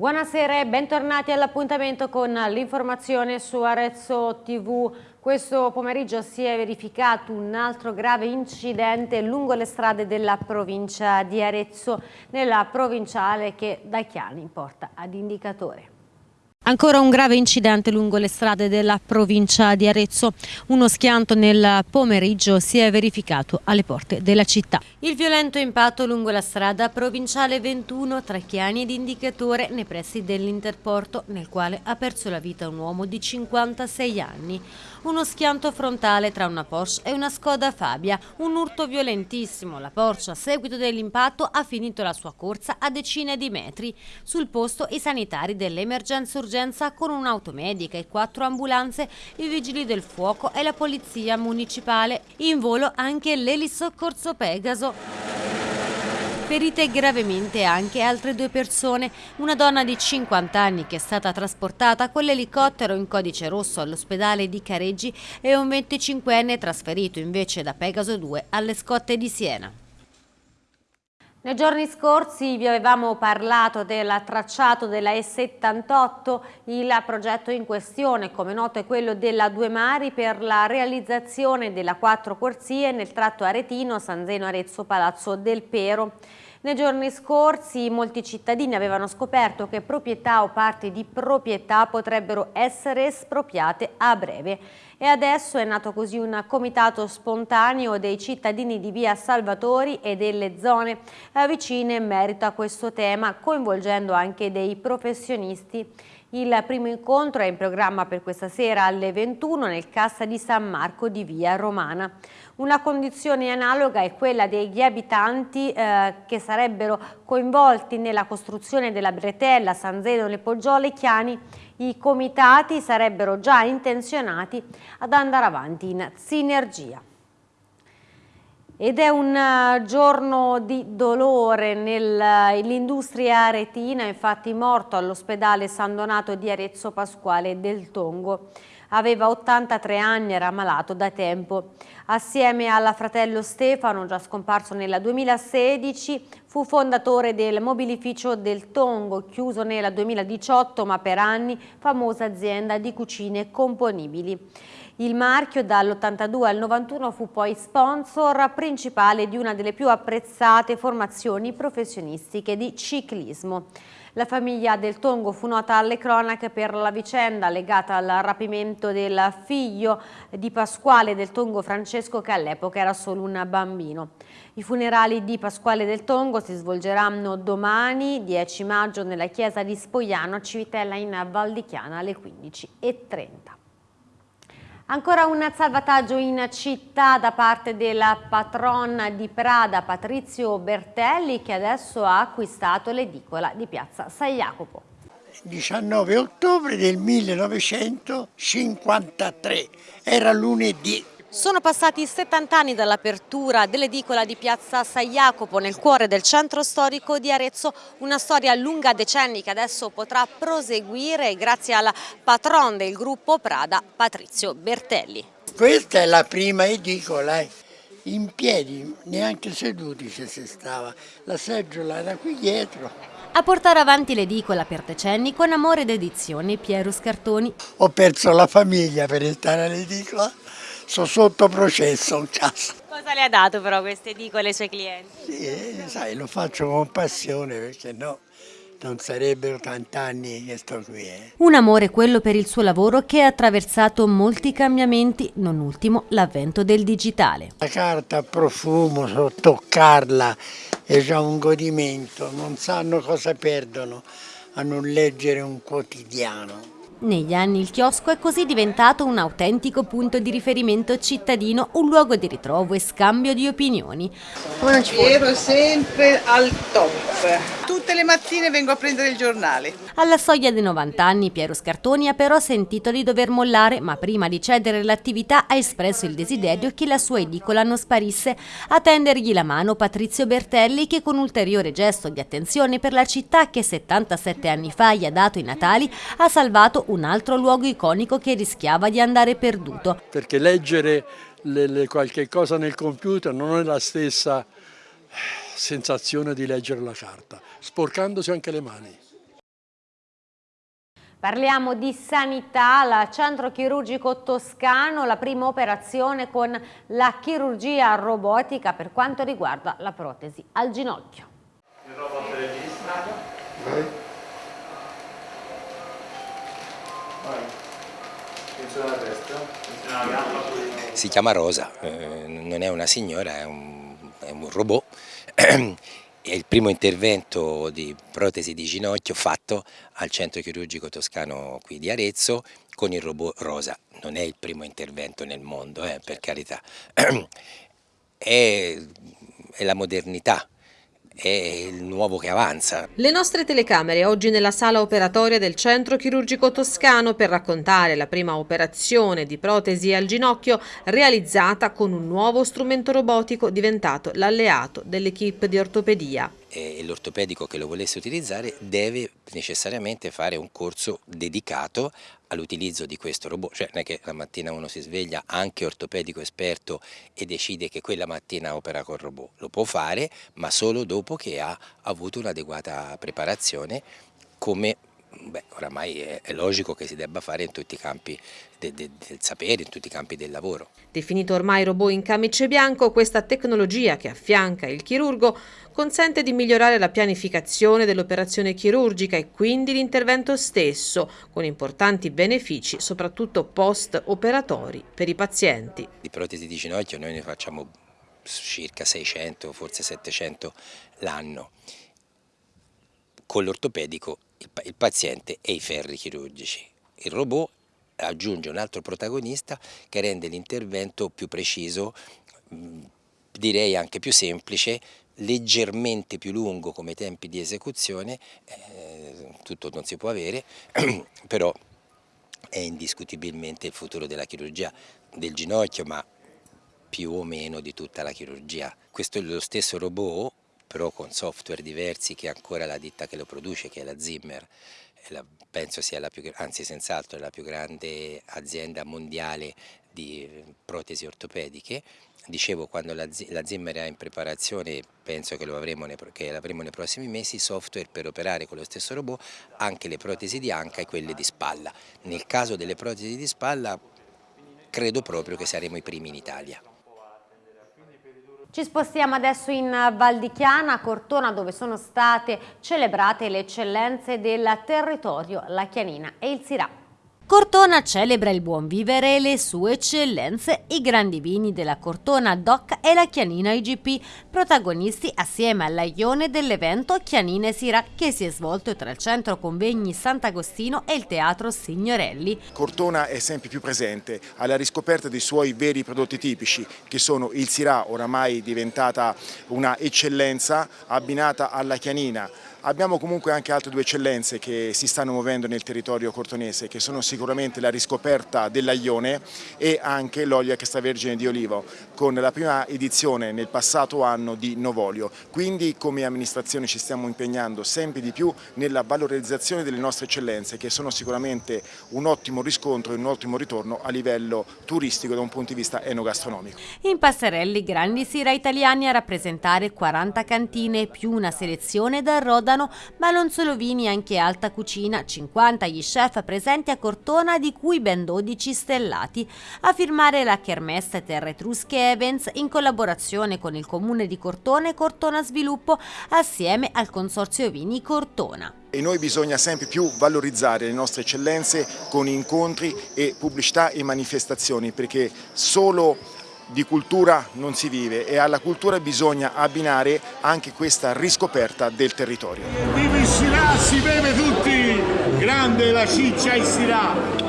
Buonasera e bentornati all'appuntamento con l'informazione su Arezzo TV. Questo pomeriggio si è verificato un altro grave incidente lungo le strade della provincia di Arezzo, nella provinciale che da Chiani porta ad indicatore. Ancora un grave incidente lungo le strade della provincia di Arezzo. Uno schianto nel pomeriggio si è verificato alle porte della città. Il violento impatto lungo la strada provinciale 21 tra Chiani ed Indicatore nei pressi dell'Interporto, nel quale ha perso la vita un uomo di 56 anni. Uno schianto frontale tra una Porsche e una Skoda Fabia. Un urto violentissimo. La Porsche a seguito dell'impatto ha finito la sua corsa a decine di metri. Sul posto i sanitari dell'emergenza urgenza urgenza con un'auto medica e quattro ambulanze, i vigili del fuoco e la polizia municipale. In volo anche l'elisoccorso Pegaso. Ferite gravemente anche altre due persone, una donna di 50 anni che è stata trasportata con l'elicottero in codice rosso all'ospedale di Careggi e un 25enne trasferito invece da Pegaso 2 alle scotte di Siena. Nei giorni scorsi vi avevamo parlato del tracciato della E78, il progetto in questione, come noto è quello della Due Mari per la realizzazione della quattro corsie nel tratto aretino San Zeno Arezzo Palazzo del Pero. Nei giorni scorsi molti cittadini avevano scoperto che proprietà o parti di proprietà potrebbero essere espropriate a breve e adesso è nato così un comitato spontaneo dei cittadini di via Salvatori e delle zone eh, vicine in merito a questo tema coinvolgendo anche dei professionisti. Il primo incontro è in programma per questa sera alle 21 nel Cassa di San Marco di via Romana. Una condizione analoga è quella degli abitanti eh, che sarebbero coinvolti nella costruzione della bretella San Zeno Le Poggiole Chiani. I comitati sarebbero già intenzionati ad andare avanti in sinergia. Ed è un eh, giorno di dolore nell'industria aretina, infatti morto all'ospedale San Donato di Arezzo Pasquale del Tongo aveva 83 anni, era malato da tempo. Assieme al fratello Stefano, già scomparso nel 2016, fu fondatore del mobilificio del Tongo, chiuso nel 2018 ma per anni famosa azienda di cucine componibili. Il marchio dall'82 al 91 fu poi sponsor principale di una delle più apprezzate formazioni professionistiche di ciclismo. La famiglia del Tongo fu nota alle cronache per la vicenda legata al rapimento del figlio di Pasquale del Tongo Francesco che all'epoca era solo un bambino. I funerali di Pasquale del Tongo si svolgeranno domani 10 maggio nella chiesa di Spoiano a Civitella in Valdichiana alle 15.30. Ancora un salvataggio in città da parte della patron di Prada Patrizio Bertelli che adesso ha acquistato l'edicola di piazza San Jacopo. 19 ottobre del 1953, era lunedì. Sono passati 70 anni dall'apertura dell'edicola di piazza San Jacopo nel cuore del centro storico di Arezzo, una storia lunga decenni che adesso potrà proseguire grazie al patron del gruppo Prada, Patrizio Bertelli. Questa è la prima edicola, eh. in piedi, neanche seduti ci si stava, la seggiola era qui dietro. A portare avanti l'edicola per decenni con amore ed edizioni Piero Scartoni. Ho perso la famiglia per stare all'edicola sono sotto processo. Cosa le ha dato però queste edicole ai suoi clienti? Sì, sai, lo faccio con passione perché no, non sarebbero tant'anni che sto qui. Eh. Un amore quello per il suo lavoro che ha attraversato molti cambiamenti, non ultimo l'avvento del digitale. La carta a profumo, so toccarla è già un godimento, non sanno cosa perdono a non leggere un quotidiano. Negli anni il chiosco è così diventato un autentico punto di riferimento cittadino, un luogo di ritrovo e scambio di opinioni. Ero sempre al top. Tutte le mattine vengo a prendere il giornale. Alla soglia dei 90 anni Piero Scartoni ha però sentito di dover mollare, ma prima di cedere l'attività ha espresso il desiderio che la sua edicola non sparisse. A tendergli la mano Patrizio Bertelli che con ulteriore gesto di attenzione per la città che 77 anni fa gli ha dato i Natali ha salvato un altro luogo iconico che rischiava di andare perduto. Perché leggere le, le qualche cosa nel computer non è la stessa sensazione di leggere la carta, sporcandosi anche le mani. Parliamo di sanità, al centro chirurgico toscano, la prima operazione con la chirurgia robotica per quanto riguarda la protesi al ginocchio. Si chiama Rosa, eh, non è una signora, è un, è un robot è il primo intervento di protesi di ginocchio fatto al centro chirurgico toscano qui di Arezzo con il robot Rosa. Non è il primo intervento nel mondo, eh, per carità. È, è la modernità, è il nuovo che avanza. Le nostre telecamere oggi nella sala operatoria del centro chirurgico toscano per raccontare la prima operazione di protesi al ginocchio realizzata con un nuovo strumento robotico diventato l'alleato dell'equipe di ortopedia e l'ortopedico che lo volesse utilizzare deve necessariamente fare un corso dedicato all'utilizzo di questo robot, cioè non è che la mattina uno si sveglia anche ortopedico esperto e decide che quella mattina opera col robot, lo può fare ma solo dopo che ha avuto un'adeguata preparazione come Beh, oramai è, è, logico che si debba fare in tutti i campi de, de, del sapere, in tutti i campi del lavoro. Definito ormai robot in camice bianco, questa tecnologia che affianca il chirurgo consente di migliorare la pianificazione dell'operazione chirurgica e quindi l'intervento stesso, con importanti benefici soprattutto post-operatori per i pazienti. Di protesi di ginocchio noi ne facciamo circa 600, forse 700 l'anno. Con l'ortopedico il paziente e i ferri chirurgici. Il robot aggiunge un altro protagonista che rende l'intervento più preciso, direi anche più semplice, leggermente più lungo come tempi di esecuzione, eh, tutto non si può avere, però è indiscutibilmente il futuro della chirurgia del ginocchio, ma più o meno di tutta la chirurgia. Questo è lo stesso robot però con software diversi che ancora la ditta che lo produce, che è la Zimmer, la, penso sia la più, anzi senz'altro la più grande azienda mondiale di protesi ortopediche. Dicevo, quando la, la Zimmer è in preparazione, penso che, avremo nei, che l'avremo nei prossimi mesi, software per operare con lo stesso robot anche le protesi di anca e quelle di spalla. Nel caso delle protesi di spalla credo proprio che saremo i primi in Italia. Ci spostiamo adesso in Val di Chiana, Cortona, dove sono state celebrate le eccellenze del territorio, la Chianina e il Sirà. Cortona celebra il buon vivere e le sue eccellenze, i grandi vini della Cortona DOC e la Chianina IGP, protagonisti assieme al Laione dell'evento Chianine Sira che si è svolto tra il centro convegni Sant'Agostino e il teatro Signorelli. Cortona è sempre più presente alla riscoperta dei suoi veri prodotti tipici che sono il Sirà, oramai diventata una eccellenza abbinata alla Chianina, Abbiamo comunque anche altre due eccellenze che si stanno muovendo nel territorio cortonese, che sono sicuramente la riscoperta dell'aglione e anche l'olio extravergine di olivo, con la prima edizione nel passato anno di Novolio. Quindi come amministrazione ci stiamo impegnando sempre di più nella valorizzazione delle nostre eccellenze, che sono sicuramente un ottimo riscontro e un ottimo ritorno a livello turistico da un punto di vista enogastronomico. In passerelli grandi sira italiani a rappresentare 40 cantine più una selezione da Roda Rodano, ma non solo vini, anche alta cucina, 50 gli chef presenti a Cortona, di cui ben 12 stellati. A firmare la Kermesse Terre Etrusche Evans in collaborazione con il comune di Cortona e Cortona Sviluppo assieme al Consorzio Vini Cortona. E noi bisogna sempre più valorizzare le nostre eccellenze con incontri e pubblicità e manifestazioni perché solo di cultura non si vive e alla cultura bisogna abbinare anche questa riscoperta del territorio. Viva il Sirà, si beve tutti! Grande la ciccia il Sirà!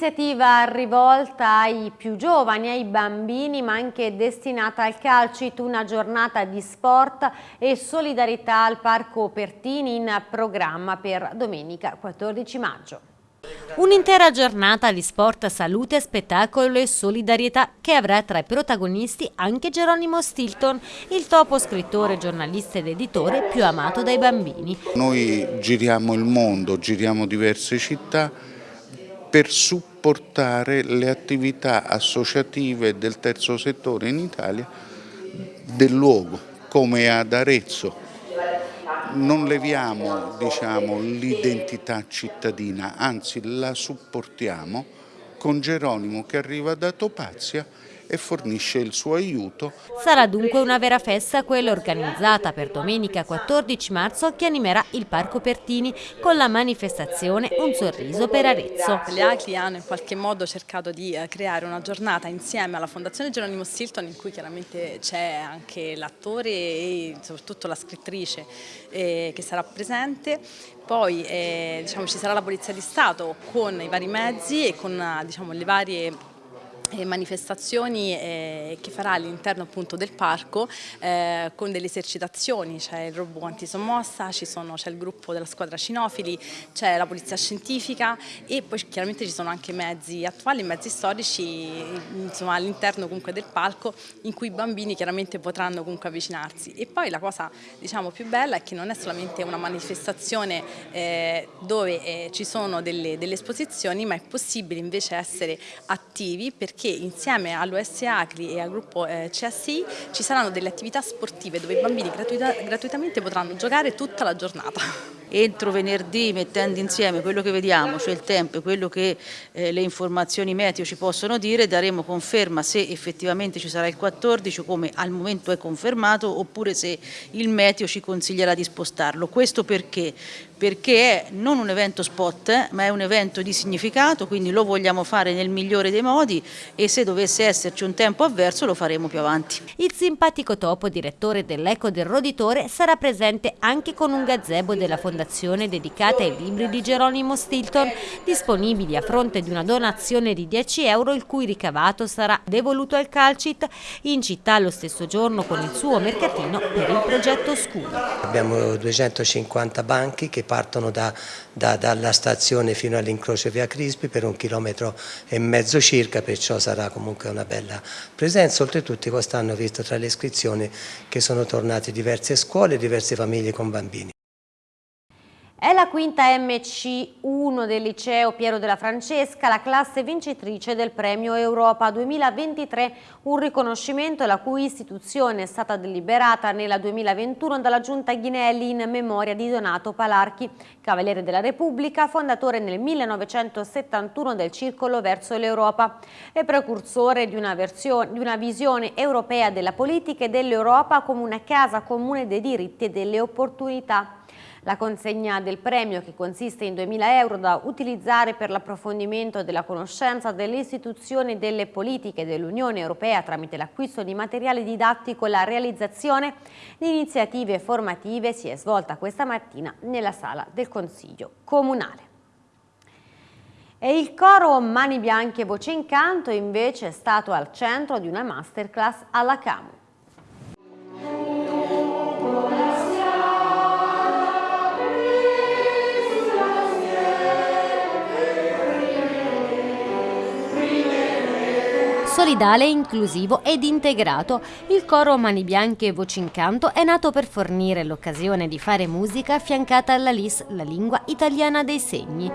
L'iniziativa rivolta ai più giovani, ai bambini, ma anche destinata al calcito, una giornata di sport e solidarietà al Parco Pertini in programma per domenica 14 maggio. Un'intera giornata di sport, salute, spettacolo e solidarietà che avrà tra i protagonisti anche Geronimo Stilton, il topo scrittore, giornalista ed editore più amato dai bambini. Noi giriamo il mondo, giriamo diverse città per supportare le attività associative del terzo settore in Italia del luogo, come ad Arezzo. Non leviamo diciamo, l'identità cittadina, anzi la supportiamo con Geronimo che arriva da Topazia e fornisce il suo aiuto. Sarà dunque una vera festa quella organizzata per domenica 14 marzo che animerà il Parco Pertini con la manifestazione Un sorriso per Arezzo. Le ACLI hanno in qualche modo cercato di eh, creare una giornata insieme alla Fondazione Geronimo Stilton in cui chiaramente c'è anche l'attore e soprattutto la scrittrice eh, che sarà presente poi eh, diciamo, ci sarà la Polizia di Stato con i vari mezzi e con diciamo, le varie manifestazioni eh, che farà all'interno appunto del parco eh, con delle esercitazioni, c'è il robot antisommossa, c'è il gruppo della squadra cinofili, c'è la polizia scientifica e poi chiaramente ci sono anche mezzi attuali, mezzi storici all'interno comunque del palco in cui i bambini chiaramente potranno comunque avvicinarsi. E poi la cosa diciamo più bella è che non è solamente una manifestazione eh, dove eh, ci sono delle, delle esposizioni ma è possibile invece essere attivi perché perché insieme all'OS Acri e al gruppo eh, CSI ci saranno delle attività sportive dove i bambini gratuita gratuitamente potranno giocare tutta la giornata entro venerdì mettendo insieme quello che vediamo, cioè il tempo e quello che eh, le informazioni meteo ci possono dire, daremo conferma se effettivamente ci sarà il 14 come al momento è confermato oppure se il meteo ci consiglierà di spostarlo. Questo perché? Perché è non un evento spot eh, ma è un evento di significato, quindi lo vogliamo fare nel migliore dei modi e se dovesse esserci un tempo avverso lo faremo più avanti. Il simpatico Topo, direttore dell'Eco del Roditore, sarà presente anche con un gazebo della fondazione dedicata ai libri di Geronimo Stilton, disponibili a fronte di una donazione di 10 euro il cui ricavato sarà devoluto al Calcit in città lo stesso giorno con il suo mercatino per il progetto Scudo. Abbiamo 250 banchi che partono da, da, dalla stazione fino all'incrocio via Crispi per un chilometro e mezzo circa, perciò sarà comunque una bella presenza. Oltretutto quest'anno ho visto tra le iscrizioni che sono tornate diverse scuole e diverse famiglie con bambini. È la quinta MC1 del liceo Piero della Francesca, la classe vincitrice del premio Europa 2023, un riconoscimento la cui istituzione è stata deliberata nella 2021 dalla Giunta Ghinelli in memoria di Donato Palarchi, Cavaliere della Repubblica, fondatore nel 1971 del Circolo verso l'Europa e precursore di una, versione, di una visione europea della politica e dell'Europa come una casa comune dei diritti e delle opportunità. La consegna del premio, che consiste in 2.000 euro da utilizzare per l'approfondimento della conoscenza delle istituzioni e delle politiche dell'Unione Europea tramite l'acquisto di materiale didattico e la realizzazione di iniziative formative, si è svolta questa mattina nella sala del Consiglio Comunale. E il coro Mani Bianche Voce in Canto invece è stato al centro di una masterclass alla Camu. Solidale, inclusivo ed integrato. Il coro Mani Bianche e Voci in Canto è nato per fornire l'occasione di fare musica affiancata alla LIS, la lingua italiana dei segni.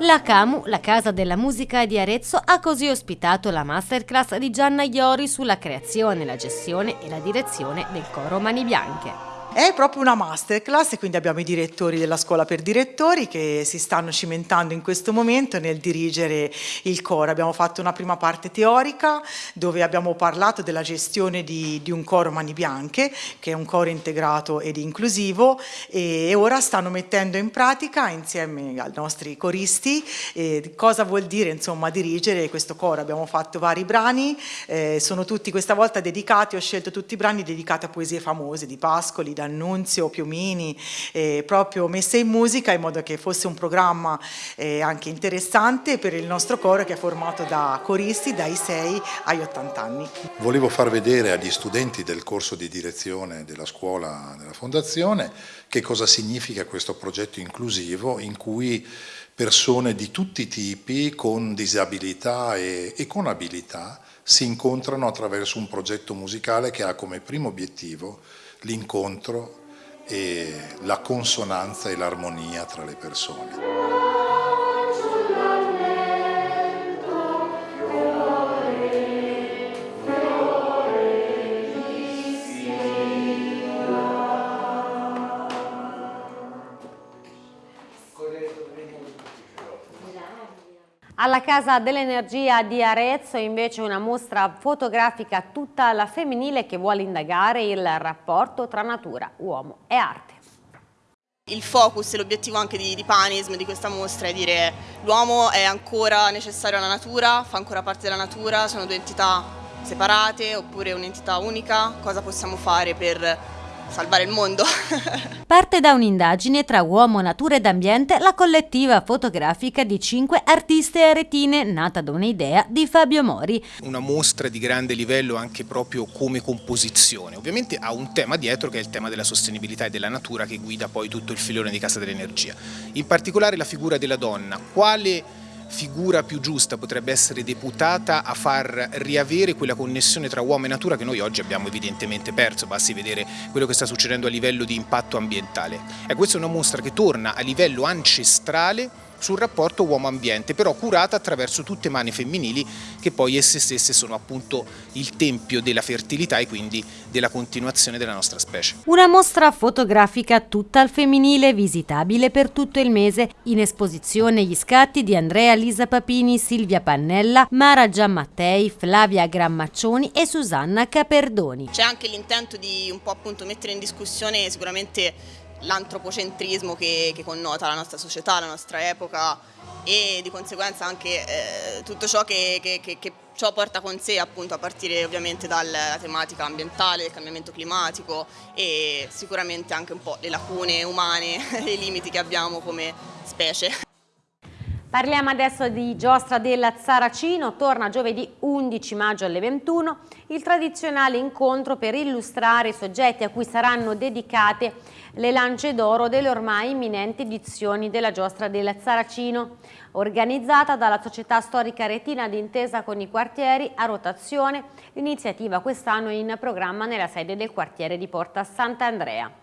La CAMU, la Casa della Musica di Arezzo, ha così ospitato la masterclass di Gianna Iori sulla creazione, la gestione e la direzione del coro Mani Bianche. È proprio una masterclass, quindi abbiamo i direttori della scuola per direttori che si stanno cimentando in questo momento nel dirigere il coro. Abbiamo fatto una prima parte teorica dove abbiamo parlato della gestione di, di un coro Mani Bianche, che è un coro integrato ed inclusivo e ora stanno mettendo in pratica insieme ai nostri coristi eh, cosa vuol dire insomma dirigere questo coro. Abbiamo fatto vari brani, eh, sono tutti questa volta dedicati, ho scelto tutti i brani dedicati a poesie famose di Pascoli, D'Annunzio, Piumini, eh, proprio messe in musica in modo che fosse un programma eh, anche interessante per il nostro coro che è formato da coristi dai 6 agli 80 anni. Volevo far vedere agli studenti del corso di direzione della scuola della Fondazione che cosa significa questo progetto inclusivo in cui persone di tutti i tipi con disabilità e, e con abilità si incontrano attraverso un progetto musicale che ha come primo obiettivo l'incontro e la consonanza e l'armonia tra le persone. Alla Casa dell'Energia di Arezzo invece una mostra fotografica tutta alla femminile che vuole indagare il rapporto tra natura, uomo e arte. Il focus e l'obiettivo anche di, di Panism, di questa mostra, è dire l'uomo è ancora necessario alla natura, fa ancora parte della natura, sono due entità separate oppure un'entità unica, cosa possiamo fare per salvare il mondo. Parte da un'indagine tra uomo, natura ed ambiente la collettiva fotografica di cinque artiste aretine nata da un'idea di Fabio Mori. Una mostra di grande livello anche proprio come composizione. Ovviamente ha un tema dietro che è il tema della sostenibilità e della natura che guida poi tutto il filone di Casa dell'Energia. In particolare la figura della donna. Quale figura più giusta potrebbe essere deputata a far riavere quella connessione tra uomo e natura che noi oggi abbiamo evidentemente perso, basti vedere quello che sta succedendo a livello di impatto ambientale. E questa è una mostra che torna a livello ancestrale sul rapporto uomo-ambiente, però curata attraverso tutte mani femminili che poi esse stesse sono appunto il tempio della fertilità e quindi della continuazione della nostra specie. Una mostra fotografica tutta al femminile visitabile per tutto il mese, in esposizione gli scatti di Andrea Lisa Papini, Silvia Pannella, Mara Giammattei, Flavia Grammaccioni e Susanna Caperdoni. C'è anche l'intento di un po' appunto mettere in discussione sicuramente l'antropocentrismo che, che, connota la nostra società, la nostra epoca e di conseguenza anche eh, tutto ciò che, che, che, ciò porta con sé appunto a partire ovviamente dalla tematica ambientale, del cambiamento climatico e sicuramente anche un po' le lacune umane i limiti che abbiamo come specie. Parliamo adesso di Giostra del Saracino, torna giovedì 11 maggio alle 21 il tradizionale incontro per illustrare i soggetti a cui saranno dedicate le lance d'oro delle ormai imminenti edizioni della Giostra del Saracino, organizzata dalla Società Storica Retina d'intesa con i quartieri a rotazione, l'iniziativa quest'anno in programma nella sede del quartiere di Porta Sant'Andrea.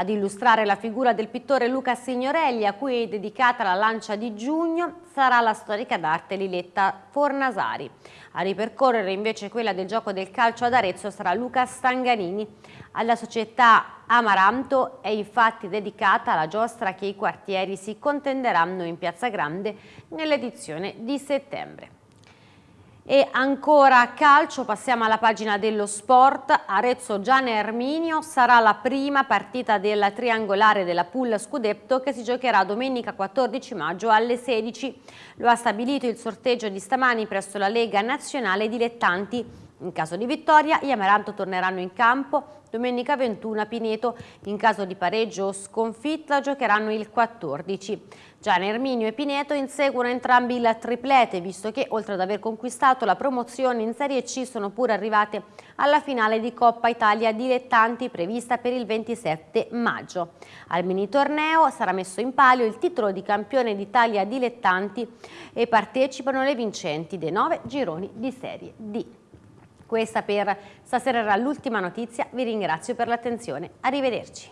Ad illustrare la figura del pittore Luca Signorelli, a cui è dedicata la lancia di giugno, sarà la storica d'arte Liletta Fornasari. A ripercorrere invece quella del gioco del calcio ad Arezzo sarà Luca Stanganini. Alla società Amaranto è infatti dedicata la giostra che i quartieri si contenderanno in Piazza Grande nell'edizione di settembre. E ancora calcio, passiamo alla pagina dello sport. Arezzo Gianni Erminio sarà la prima partita della triangolare della Pool Scudetto che si giocherà domenica 14 maggio alle 16. Lo ha stabilito il sorteggio di stamani presso la Lega Nazionale Dilettanti. In caso di vittoria, gli Amaranto torneranno in campo Domenica 21 a Pineto, in caso di pareggio o sconfitta giocheranno il 14. Gian Erminio e Pineto inseguono entrambi il triplete, visto che oltre ad aver conquistato la promozione in Serie C sono pure arrivate alla finale di Coppa Italia Dilettanti prevista per il 27 maggio. Al mini torneo sarà messo in palio il titolo di campione d'Italia Dilettanti e partecipano le vincenti dei nove gironi di Serie D. Questa per stasera era l'ultima notizia, vi ringrazio per l'attenzione, arrivederci.